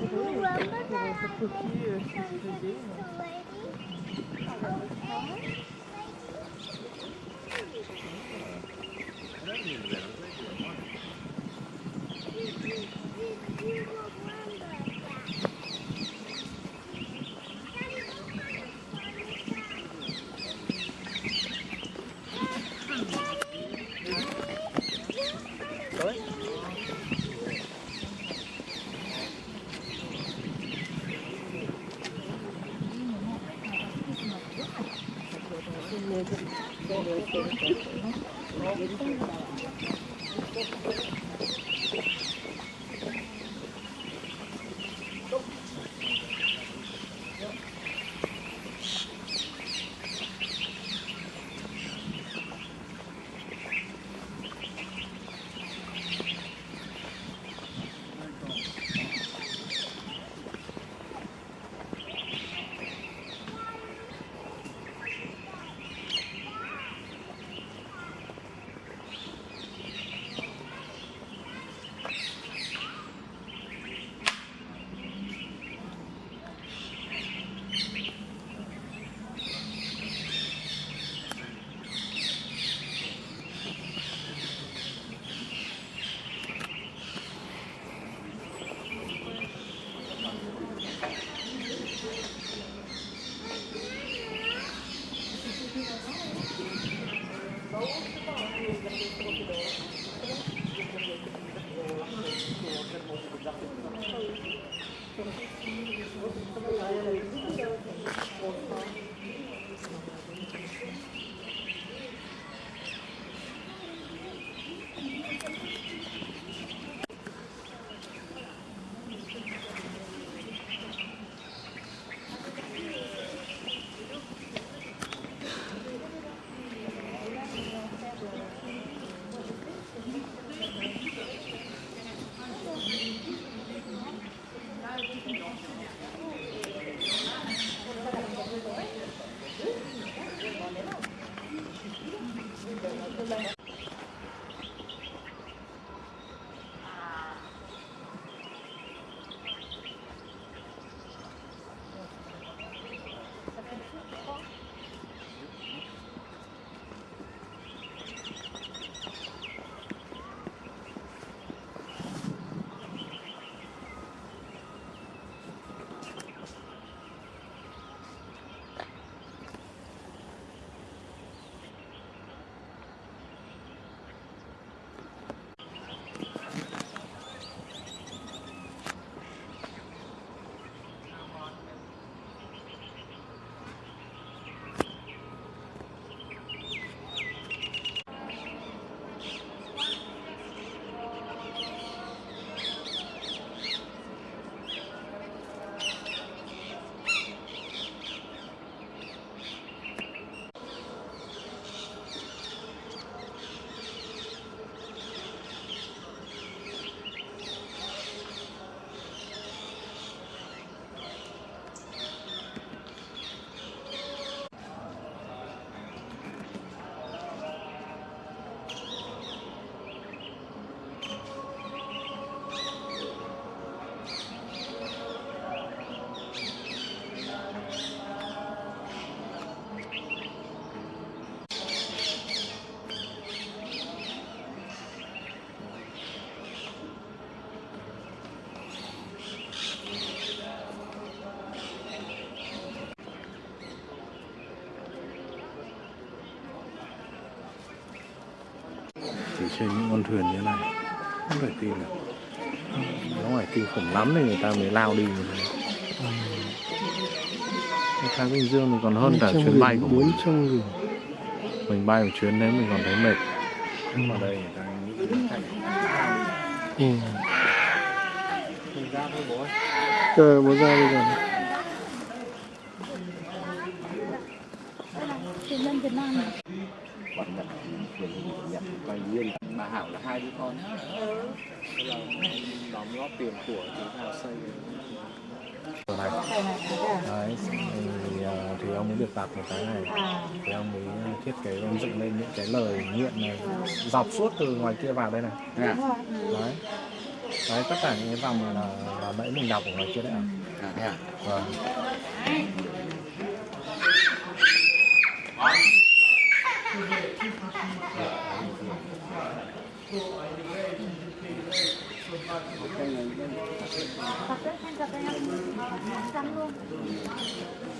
Remember that I was so lady? Oh, Thank you. Trên những con thuyền như thế này. Không thể tin được. Nó phải kinh khủng lắm thì người ta mới lao đi Cái Thái Bình Dương thì còn hơn cả chuyến bay của mình. nghìn mình bay một chuyến đấy mình còn thấy mệt. Nhưng mà đây người ta nghĩ ừ. mình ra thôi bố ơi Trời, bố ra bây giờ. Bạn Nhật bà Hảo là hai đứa con. Bây giờ đóng góp tiền của chúng ta xây. Này. Đấy thì, ờ, thì ông mới được đặt một cái này. Thì ông mới thiết kế ông dựng lên những cái lời nguyện này dọc suốt từ ngoài kia vào đây này. Đấy. Đấy tất cả những cái vòng này là là nãy mình đọc ở ngoài kia đấy à À, thế à? vâng Cảm ơn các bạn đã theo dõi và hẹn.